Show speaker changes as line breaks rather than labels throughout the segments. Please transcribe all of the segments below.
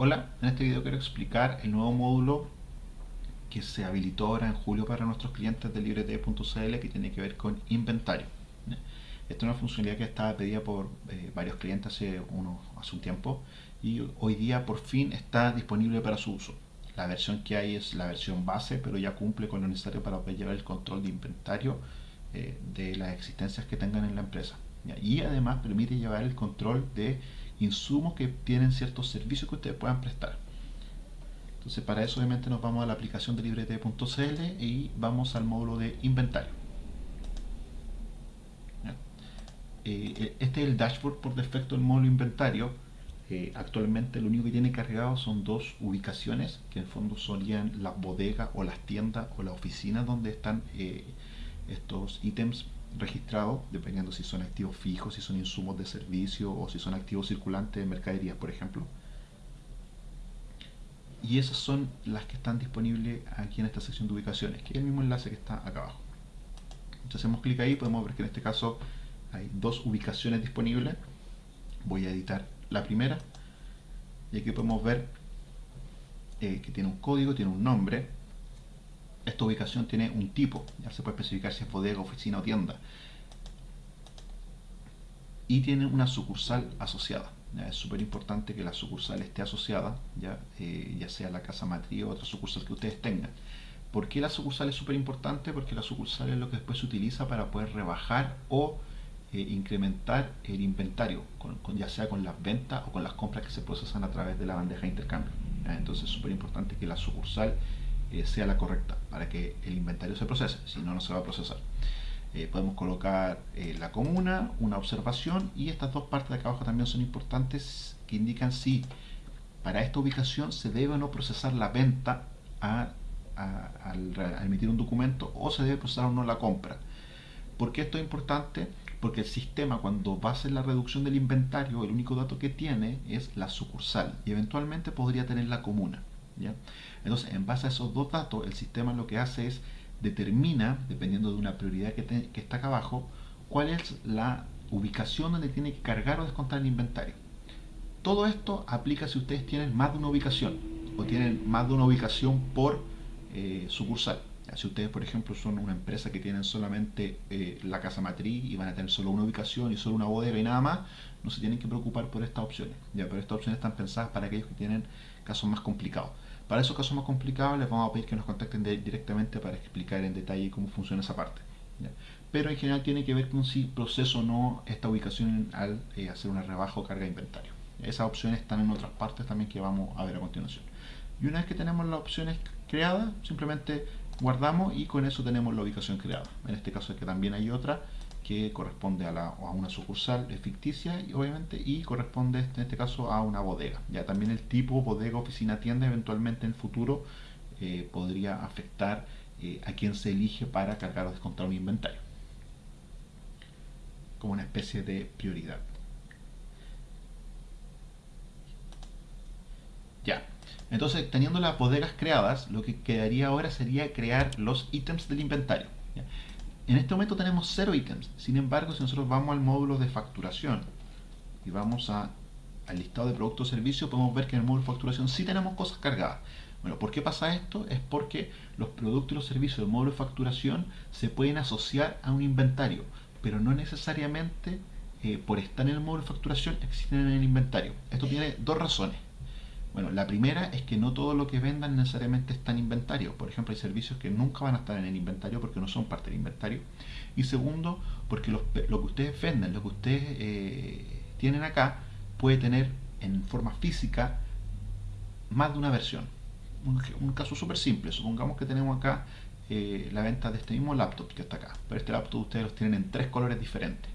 Hola, en este video quiero explicar el nuevo módulo que se habilitó ahora en julio para nuestros clientes de librete.cl que tiene que ver con inventario. Esta es una funcionalidad que estaba pedida por eh, varios clientes hace, uno, hace un tiempo y hoy día por fin está disponible para su uso. La versión que hay es la versión base, pero ya cumple con lo necesario para poder llevar el control de inventario eh, de las existencias que tengan en la empresa. Y además permite llevar el control de insumos que tienen ciertos servicios que ustedes puedan prestar. Entonces para eso obviamente nos vamos a la aplicación de librete.cl y vamos al módulo de inventario. Eh, eh, este es el dashboard por defecto del módulo inventario. Eh, actualmente lo único que tiene cargado son dos ubicaciones que en fondo solían las bodegas o las tiendas o las oficinas donde están estos ítems registrados, dependiendo si son activos fijos, si son insumos de servicio o si son activos circulantes de mercadería, por ejemplo. Y esas son las que están disponibles aquí en esta sección de ubicaciones, que es el mismo enlace que está acá abajo. Entonces hacemos clic ahí, podemos ver que en este caso hay dos ubicaciones disponibles. Voy a editar la primera. Y aquí podemos ver eh, que tiene un código, tiene un nombre, esta ubicación tiene un tipo, ya se puede especificar si es bodega, oficina o tienda. Y tiene una sucursal asociada. Es súper importante que la sucursal esté asociada, ya, eh, ya sea la casa matriz o otra sucursal que ustedes tengan. ¿Por qué la sucursal es súper importante? Porque la sucursal es lo que después se utiliza para poder rebajar o eh, incrementar el inventario, ya sea con las ventas o con las compras que se procesan a través de la bandeja de intercambio. Entonces es súper importante que la sucursal sea la correcta para que el inventario se procese, si no, no se va a procesar. Eh, podemos colocar eh, la comuna, una observación y estas dos partes de acá abajo también son importantes que indican si para esta ubicación se debe o no procesar la venta al, emitir un documento o se debe procesar o no la compra. ¿Por qué esto es importante? Porque el sistema cuando va a hacer la reducción del inventario, el único dato que tiene es la sucursal y eventualmente podría tener la comuna. Entonces, en base a esos dos datos, el sistema lo que hace es determina, dependiendo de una prioridad que, está acá abajo, cuál es la ubicación donde tiene que cargar o descontar el inventario. Todo esto aplica si ustedes tienen más de una ubicación o tienen más de una ubicación por eh, sucursal. Si ustedes, por ejemplo, son una empresa que tienen solamente eh, la casa matriz y van a tener solo una ubicación y solo una bodega y nada más, no se tienen que preocupar por estas opciones. Ya, pero estas opciones están pensadas para aquellos que tienen casos más complicados. Para esos casos más complicados les vamos a pedir que nos contacten directamente para explicar en detalle cómo funciona esa parte. Pero en general tiene que ver con si proceso o no esta ubicación al eh, hacer una rebaja o carga de inventario. Esas opciones están en otras partes también que vamos a ver a continuación. Y una vez que tenemos las opciones creadas, simplemente guardamos y con eso tenemos la ubicación creada. En este caso es que también hay otra que corresponde a, la, a una sucursal ficticia y obviamente y corresponde en este caso a una bodega. Ya también el tipo bodega, oficina, tienda eventualmente en el futuro eh, podría afectar eh, a quien se elige para cargar o descontar un inventario como una especie de prioridad. Ya, entonces teniendo las bodegas creadas, lo que quedaría ahora sería crear los ítems del inventario. En este momento tenemos cero ítems. Sin embargo, si nosotros vamos al módulo de facturación y vamos a, al listado de productos o servicios, podemos ver que en el módulo de facturación sí tenemos cosas cargadas. Bueno, ¿por qué pasa esto? Es porque los productos y los servicios del módulo de facturación se pueden asociar a un inventario, pero no necesariamente eh, por estar en el módulo de facturación existen en el inventario. Esto tiene dos razones. Bueno, la primera es que no todo lo que vendan necesariamente está en inventario. Por ejemplo, hay servicios que nunca van a estar en el inventario porque no son parte del inventario. Y segundo, porque lo que ustedes venden, lo que ustedes eh, tienen acá, puede tener en forma física más de una versión. Un, caso súper simple, supongamos que tenemos acá eh, la venta de este mismo laptop que está acá. Pero este laptop ustedes los tienen en tres colores diferentes.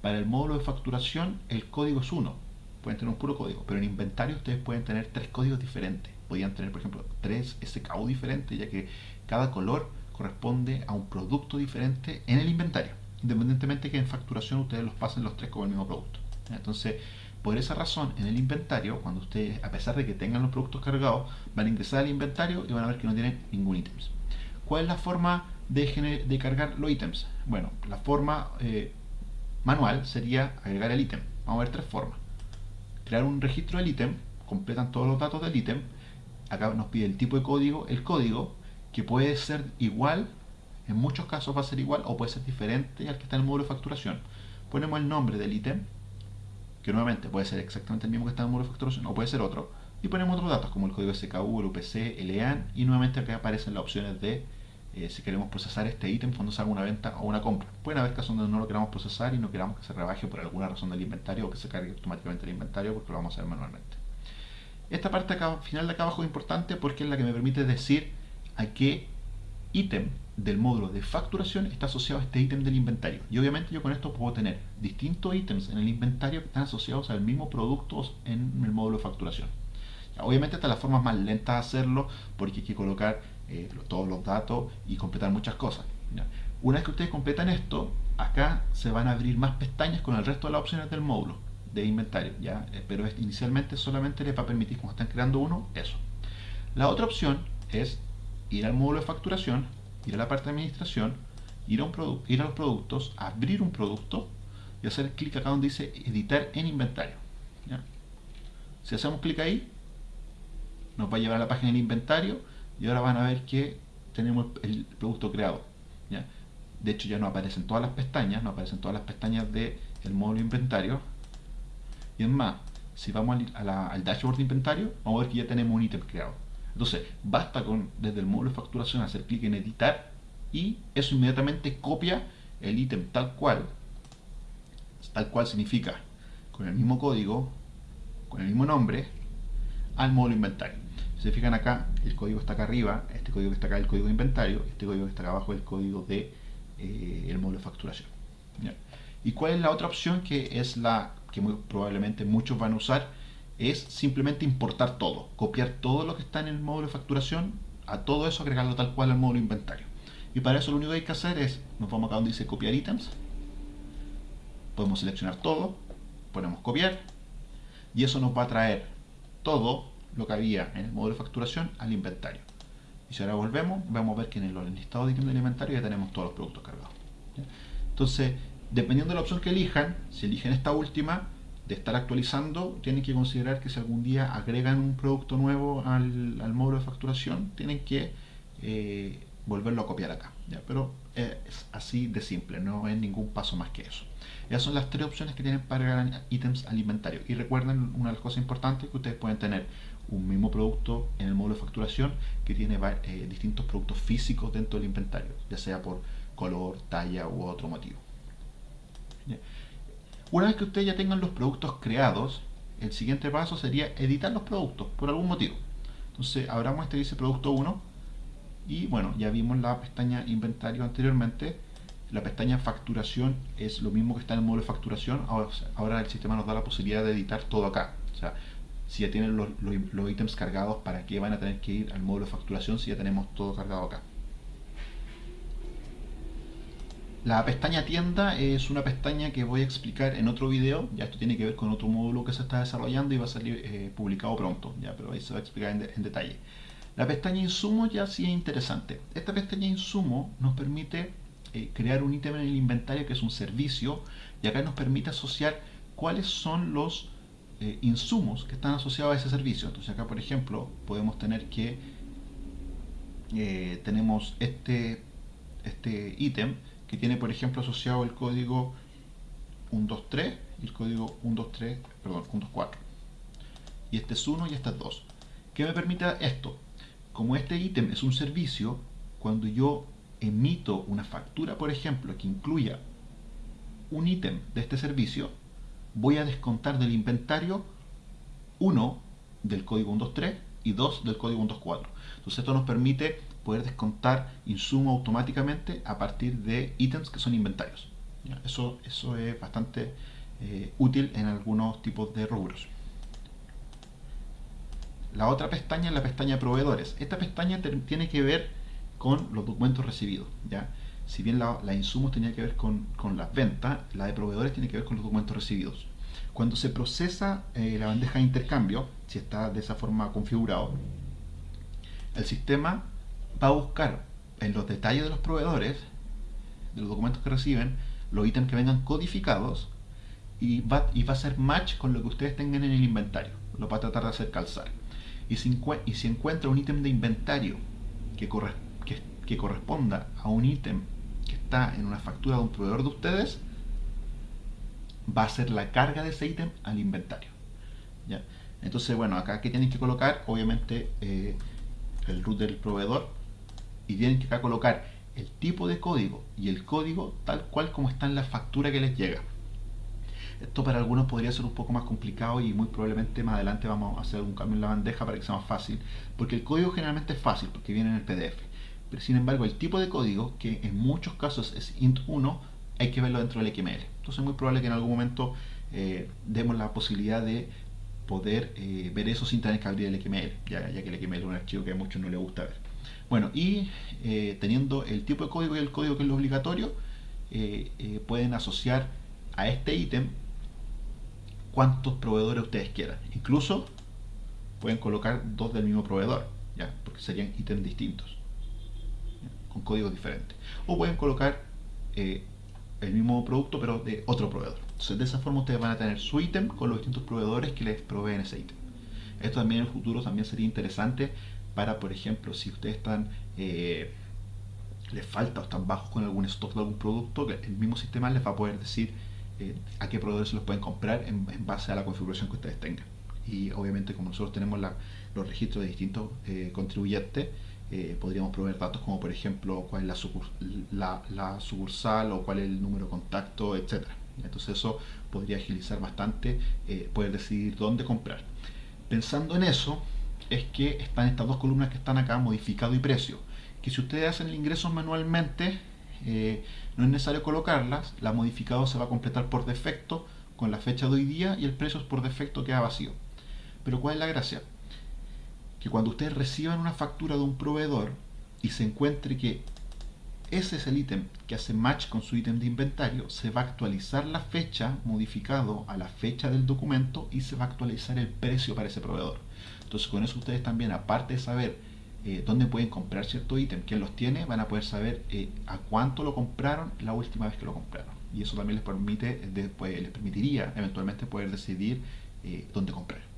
Para el módulo de facturación el código es uno pueden tener un puro código, pero en inventario ustedes pueden tener tres códigos diferentes. Podrían tener, por ejemplo, tres SKU diferentes, ya que cada color corresponde a un producto diferente en el inventario, independientemente que en facturación ustedes los pasen los tres como el mismo producto. Entonces, por esa razón, en el inventario, cuando ustedes, a pesar de que tengan los productos cargados, van a ingresar al inventario y van a ver que no tienen ningún ítem. ¿Cuál es la forma de, de cargar los ítems? Bueno, la forma eh, manual sería agregar el ítem. Vamos a ver tres formas crear un registro del ítem, completan todos los datos del ítem. Acá nos pide el tipo de código, el código, que puede ser igual, en muchos casos va a ser igual o puede ser diferente al que está en el módulo de facturación. Ponemos el nombre del ítem, que nuevamente puede ser exactamente el mismo que está en el módulo de facturación o puede ser otro, y ponemos otros datos como el código SKU, el UPC, el EAN, y nuevamente acá aparecen las opciones de eh, si queremos procesar este ítem cuando se haga una venta o una compra. Pueden haber casos donde no lo queramos procesar y no queramos que se rebaje por alguna razón del inventario o que se cargue automáticamente el inventario porque lo vamos a hacer manualmente. Esta parte final de acá abajo es importante porque es la que me permite decir a qué ítem del módulo de facturación está asociado a este ítem del inventario. Y obviamente yo con esto puedo tener distintos ítems en el inventario que están asociados al mismo producto en el módulo de facturación. Obviamente esta es la forma más lenta de hacerlo porque hay que colocar eh, todos los datos y completar muchas cosas. Una vez que ustedes completan esto, acá se van a abrir más pestañas con el resto de las opciones del módulo de inventario, ¿ya? Eh, pero inicialmente solamente les va a permitir, como están creando uno, eso. La otra opción es ir al módulo de facturación, ir a la parte de administración, ir a, un ir a los productos, abrir un producto y hacer clic acá donde dice editar en inventario. Si hacemos clic ahí, nos va a llevar a la página del inventario y ahora van a ver que tenemos el producto creado. De hecho ya no aparecen todas las pestañas, no aparecen todas las pestañas del módulo inventario. Y es más, si vamos al, al dashboard de inventario, vamos a ver que ya tenemos un ítem creado. Entonces, basta con desde el módulo de facturación hacer clic en editar y eso inmediatamente copia el ítem tal cual, tal cual significa, con el mismo código, con el mismo nombre, al módulo inventario. Se fijan acá, el código está acá arriba, este código que está acá es el código de inventario, este código que está acá abajo es el código de eh, módulo de facturación. ¿Y cuál es la otra opción que es la que muy probablemente muchos van a usar? Es simplemente importar todo, copiar todo lo que está en el módulo de facturación, a todo eso agregarlo tal cual al módulo de inventario. Y para eso lo único que hay que hacer es, nos vamos acá donde dice copiar ítems, podemos seleccionar todo, ponemos copiar, y eso nos va a traer todo lo que había en el módulo de facturación al inventario. Y si ahora volvemos, vamos a ver que en el listado de del inventario ya tenemos todos los productos cargados. Entonces, dependiendo de la opción que elijan, si eligen esta última, de estar actualizando, tienen que considerar que si algún día agregan un producto nuevo al, al módulo de facturación, tienen que eh, volverlo a copiar acá. ¿ya? Pero es así de simple, no es ningún paso más que eso. Esas son las tres opciones que tienen para agregar ítems al inventario. Y recuerden una de las cosas importantes que ustedes pueden tener un mismo producto en el módulo de facturación que tiene eh, distintos productos físicos dentro del inventario, ya sea por color, talla u otro motivo. Una vez que ustedes ya tengan los productos creados, el siguiente paso sería editar los productos por algún motivo. Entonces abramos este dice producto 1 y bueno, ya vimos la pestaña inventario anteriormente. La pestaña facturación es lo mismo que está en el módulo de facturación. Ahora, el sistema nos da la posibilidad de editar todo acá. Si ya tienen los, ítems cargados, ¿para qué van a tener que ir al módulo de facturación si ya tenemos todo cargado acá? La pestaña tienda es una pestaña que voy a explicar en otro video, ya esto tiene que ver con otro módulo que se está desarrollando y va a salir eh, publicado pronto, ya, pero ahí se va a explicar en, detalle. La pestaña insumo ya sí es interesante. Esta pestaña insumo nos permite eh, crear un ítem en el inventario que es un servicio y acá nos permite asociar cuáles son los eh, insumos que están asociados a ese servicio. Entonces acá, por ejemplo, podemos tener que eh, tenemos este este ítem que tiene, por ejemplo, asociado el código 123 y el código 123, perdón, 124. Y este es 1 y este es 2. ¿Qué me permite esto? Como este ítem es un servicio, cuando yo emito una factura, por ejemplo, que incluya un ítem de este servicio, voy a descontar del inventario 1 del código 123 y 2 del código 124. Entonces esto nos permite poder descontar insumo automáticamente a partir de ítems que son inventarios. Eso, eso es bastante eh, útil en algunos tipos de rubros. La otra pestaña es la pestaña proveedores. Esta pestaña tiene que ver con los documentos recibidos. ¿ya? Si bien la, la insumos tenía que ver con, las ventas, la de proveedores tiene que ver con los documentos recibidos. Cuando se procesa eh, la bandeja de intercambio, si está de esa forma configurado, el sistema va a buscar en los detalles de los proveedores, de los documentos que reciben, los ítems que vengan codificados y va, y va a hacer match con lo que ustedes tengan en el inventario. Lo va a tratar de hacer calzar. Y si, y si encuentra un ítem de inventario que, que, que corresponda a un ítem en una factura de un proveedor de ustedes, va a hacer la carga de ese ítem al inventario. ¿ya? Entonces, bueno, acá que tienen que colocar, obviamente, eh, el root del proveedor y tienen que acá colocar el tipo de código y el código tal cual como está en la factura que les llega. Esto para algunos podría ser un poco más complicado y muy probablemente más adelante vamos a hacer un cambio en la bandeja para que sea más fácil, porque el código generalmente es fácil porque viene en el PDF. Pero sin embargo, el tipo de código, que en muchos casos es int1, hay que verlo dentro del XML. Entonces es muy probable que en algún momento eh, demos la posibilidad de poder eh, ver eso sin tener que abrir el XML, ya, que el XML es un archivo que a muchos no les gusta ver. Bueno, y eh, teniendo el tipo de código y el código que es lo obligatorio, pueden asociar a este ítem cuantos proveedores ustedes quieran. Incluso pueden colocar dos del mismo proveedor, ¿ya? porque serían ítems distintos, con códigos diferentes. O pueden colocar el mismo producto pero de otro proveedor. Entonces de esa forma ustedes van a tener su ítem con los distintos proveedores que les proveen ese ítem. Esto también en el futuro también sería interesante para, por ejemplo, si ustedes están eh, les falta o están bajos con algún stock de algún producto, el mismo sistema les va a poder decir eh, a qué proveedores se los pueden comprar en, base a la configuración que ustedes tengan. Y obviamente como nosotros tenemos los registros de distintos eh, contribuyentes, eh, podríamos proveer datos como por ejemplo cuál es la, sucursal o cuál es el número de contacto, etc. Entonces eso podría agilizar bastante eh, poder decidir dónde comprar. Pensando en eso, es que están estas dos columnas que están acá, modificado y precio, que si ustedes hacen el ingreso manualmente, eh, no es necesario colocarlas, la modificado se va a completar por defecto con la fecha de hoy día y el precio por defecto queda vacío. Pero ¿cuál es la gracia? Que cuando ustedes reciban una factura de un proveedor y se encuentre que ese es el ítem que hace match con su ítem de inventario, se va a actualizar la fecha modificado a la fecha del documento y se va a actualizar el precio para ese proveedor. Entonces con eso ustedes también, aparte de saber eh, dónde pueden comprar cierto ítem, quién los tiene, van a poder saber eh, a cuánto lo compraron la última vez que lo compraron. Y eso también les permite, después, les permitiría eventualmente poder decidir eh, dónde comprar.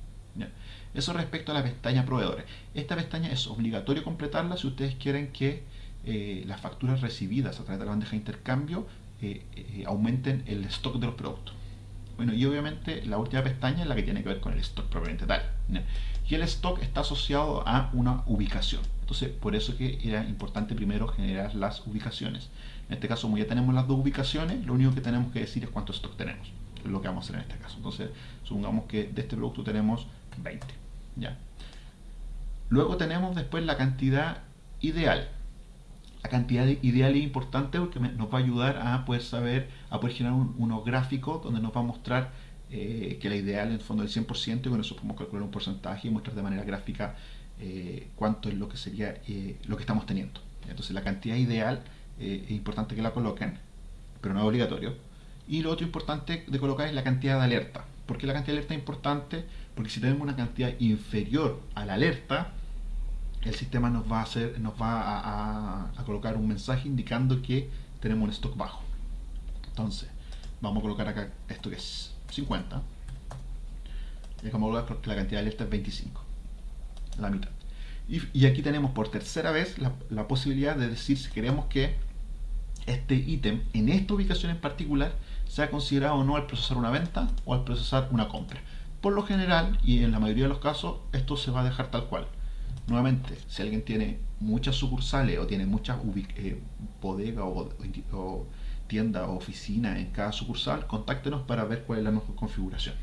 Eso respecto a la pestaña proveedores. Esta pestaña es obligatorio completarla si ustedes quieren que eh, las facturas recibidas a través de la bandeja de intercambio eh, eh, aumenten el stock de los productos. Bueno, y obviamente la última pestaña es la que tiene que ver con el stock propiamente tal. Y el stock está asociado a una ubicación. Entonces, por eso que era importante primero generar las ubicaciones. En este caso, como ya tenemos las dos ubicaciones, lo único que tenemos que decir es cuánto stock tenemos. Es lo que vamos a hacer en este caso. Entonces, supongamos que de este producto tenemos 20. Luego tenemos después la cantidad ideal. La cantidad ideal es importante porque nos va a ayudar a poder saber, a poder generar unos gráficos donde nos va a mostrar eh, que la ideal en el fondo es el 100% y con eso podemos calcular un porcentaje y mostrar de manera gráfica eh, cuánto es lo que sería eh, lo que estamos teniendo. Entonces la cantidad ideal es importante que la coloquen, pero no es obligatorio. Y lo otro importante de colocar es la cantidad de alerta. ¿Por qué la cantidad de alerta es importante? Porque si tenemos una cantidad inferior a la alerta, el sistema nos va a hacer, nos va a, colocar un mensaje indicando que tenemos un stock bajo. Entonces, vamos a colocar acá esto que es 50. Y vamos a colocar porque la cantidad de alerta es 25. La mitad. Y, aquí tenemos por tercera vez la, la posibilidad de decir si queremos que este ítem en esta ubicación en particular sea considerado o no al procesar una venta o al procesar una compra. Por lo general, y en la mayoría de los casos, esto se va a dejar tal cual. Nuevamente, si alguien tiene muchas sucursales o tiene muchas eh, bodegas o, o tiendas o oficinas en cada sucursal, contáctenos para ver cuál es la mejor configuración.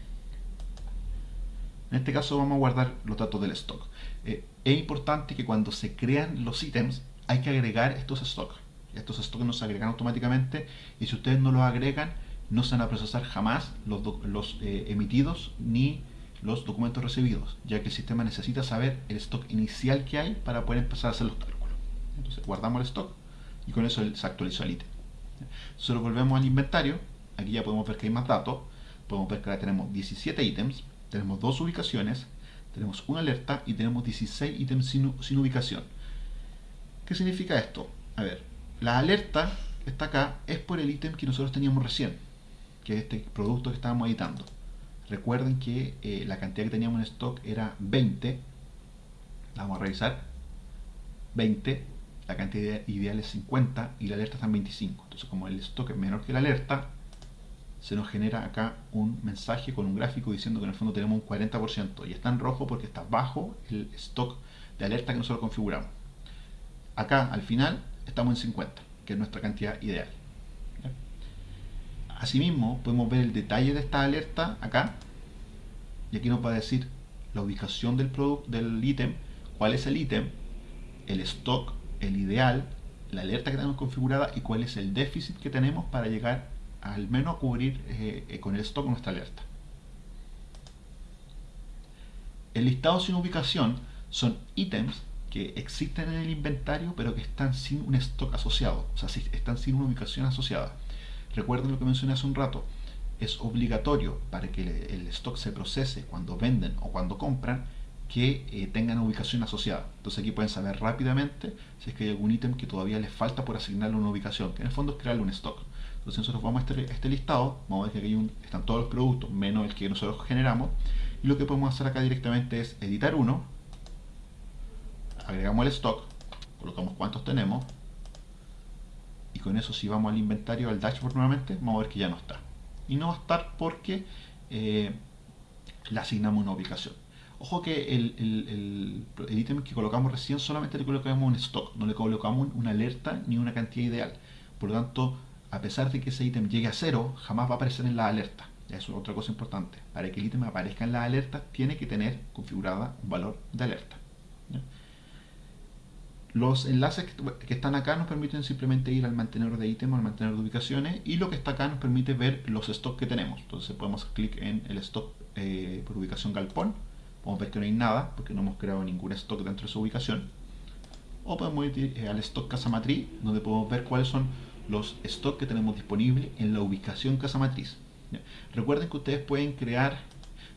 En este caso vamos a guardar los datos del stock. Eh, es importante que cuando se crean los ítems hay que agregar estos stocks. Estos stocks no se agregan automáticamente y si ustedes no los agregan no se van a procesar jamás los, eh, emitidos ni los documentos recibidos, ya que el sistema necesita saber el stock inicial que hay para poder empezar a hacer los cálculos. Entonces guardamos el stock y con eso se actualizó el ítem. Solo volvemos al inventario, aquí ya podemos ver que hay más datos, podemos ver que ahora tenemos 17 ítems, tenemos dos ubicaciones, tenemos una alerta y tenemos 16 ítems sin, sin ubicación. ¿Qué significa esto? A ver, la alerta está acá es por el ítem que nosotros teníamos recién que es este producto que estábamos editando. Recuerden que eh, la cantidad que teníamos en stock era 20. Vamos a revisar. 20. La cantidad ideal es 50 y la alerta está en 25. Entonces como el stock es menor que la alerta, se nos genera acá un mensaje con un gráfico diciendo que en el fondo tenemos un 40% y está en rojo porque está bajo el stock de alerta que nosotros configuramos. Acá al final estamos en 50, que es nuestra cantidad ideal. Asimismo, podemos ver el detalle de esta alerta acá y aquí nos va a decir la ubicación del del ítem, cuál es el ítem, el stock, el ideal, la alerta que tenemos configurada y cuál es el déficit que tenemos para llegar al menos a cubrir eh, eh, con el stock nuestra alerta. El listado sin ubicación son ítems que existen en el inventario pero que están sin un stock asociado, o sea, están sin una ubicación asociada. Recuerden lo que mencioné hace un rato, es obligatorio para que el stock se procese cuando venden o cuando compran que eh, tengan ubicación asociada. Entonces aquí pueden saber rápidamente si es que hay algún ítem que todavía les falta por asignarle una ubicación, que en el fondo es crearle un stock. Entonces nosotros vamos a este, este listado, vamos a ver que aquí están todos los productos menos el que nosotros generamos y lo que podemos hacer acá directamente es editar uno, agregamos el stock, colocamos cuántos tenemos con eso si vamos al inventario, al dashboard nuevamente, vamos a ver que ya no está. Y no va a estar porque eh, le asignamos una ubicación. Ojo que el, el, ítem que colocamos recién solamente le colocamos un stock, no le colocamos una alerta ni una cantidad ideal. Por lo tanto, a pesar de que ese ítem llegue a cero, jamás va a aparecer en la alerta. Eso es otra cosa importante. Para que el ítem aparezca en la alerta, tiene que tener configurada un valor de alerta. Los enlaces que están acá nos permiten simplemente ir al mantenedor de ítem o al mantenedor de ubicaciones y lo que está acá nos permite ver los stocks que tenemos. Entonces podemos hacer clic en el stock eh, por ubicación galpón. Podemos ver que no hay nada porque no hemos creado ningún stock dentro de esa ubicación. O podemos ir eh, al stock casa matriz donde podemos ver cuáles son los stocks que tenemos disponibles en la ubicación casa matriz. Recuerden que ustedes pueden crear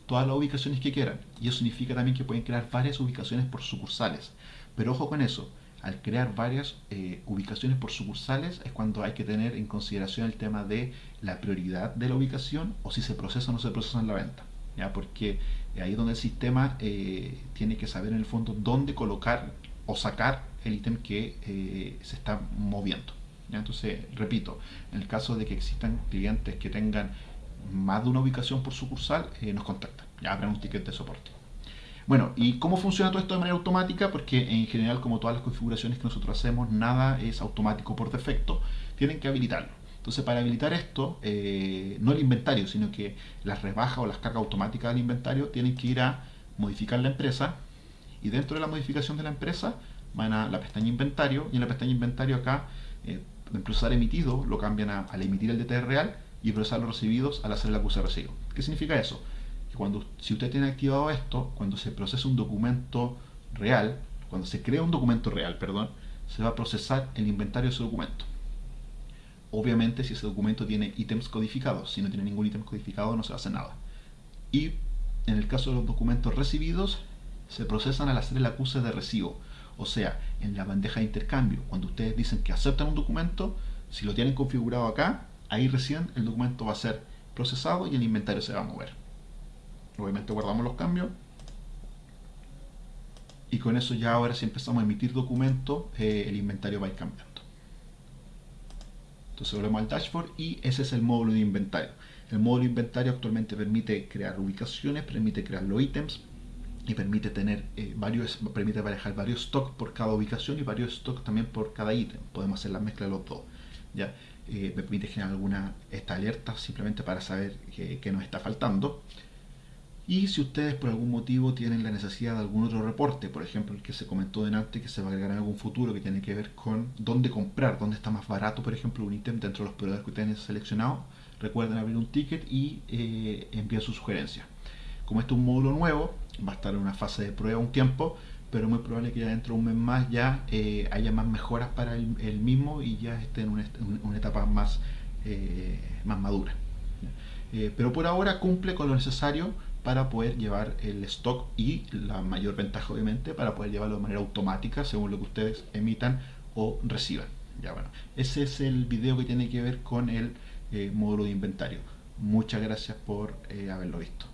todas las ubicaciones que quieran y eso significa también que pueden crear varias ubicaciones por sucursales. Pero ojo con eso, al crear varias eh, ubicaciones por sucursales es cuando hay que tener en consideración el tema de la prioridad de la ubicación o si se procesa o no se procesa en la venta. ¿ya? Porque ahí es donde el sistema eh, tiene que saber en el fondo dónde colocar o sacar el ítem que eh, se está moviendo. ¿ya? Entonces, repito, en el caso de que existan clientes que tengan más de una ubicación por sucursal, nos contactan. Ya abran un ticket de soporte. Bueno, ¿y cómo funciona todo esto de manera automática? Porque en general, como todas las configuraciones que nosotros hacemos, nada es automático por defecto, tienen que habilitarlo. Entonces, para habilitar esto, eh, no el inventario, sino que las rebajas o las cargas automáticas del inventario tienen que ir a modificar la empresa y dentro de la modificación de la empresa van a la pestaña inventario y en la pestaña inventario acá, eh, en procesar emitido, lo cambian a, al emitir el DT real y procesar los recibidos al hacer el acuse de recibo. ¿Qué significa eso? Cuando, si usted tiene activado esto, cuando se procesa un documento real, cuando se crea un documento real, perdón, se va a procesar el inventario de ese documento. Obviamente si ese documento tiene ítems codificados, si no tiene ningún ítem codificado no se hace nada. Y en el caso de los documentos recibidos, se procesan al hacer el acuse de recibo. O sea, en la bandeja de intercambio, cuando ustedes dicen que aceptan un documento, si lo tienen configurado acá, ahí recién el documento va a ser procesado y el inventario se va a mover. Obviamente guardamos los cambios. Y con eso ya ahora si empezamos a emitir documentos, eh, el inventario va a ir cambiando. Entonces volvemos al dashboard y ese es el módulo de inventario. El módulo de inventario actualmente permite crear ubicaciones, permite crear los ítems y permite tener eh, varios, permite manejar varios stocks por cada ubicación y varios stocks también por cada ítem. Podemos hacer la mezcla de los dos. ¿ya? Eh, me permite generar alguna esta alerta simplemente para saber qué nos está faltando y si ustedes por algún motivo tienen la necesidad de algún otro reporte, por ejemplo el que se comentó delante que se va a agregar en algún futuro que tiene que ver con dónde comprar, dónde está más barato por ejemplo un ítem dentro de los proveedores que ustedes han seleccionado, recuerden abrir un ticket y eh, enviar su sugerencia. Como este es un módulo nuevo, va a estar en una fase de prueba un tiempo, pero muy probable que ya dentro de un mes más ya eh, haya más mejoras para el, mismo y ya esté en una, etapa más, eh, más madura. pero por ahora cumple con lo necesario para poder llevar el stock y la mayor ventaja obviamente para poder llevarlo de manera automática según lo que ustedes emitan o reciban. Ya bueno, ese es el video que tiene que ver con el eh, módulo de inventario. Muchas gracias por eh, haberlo visto.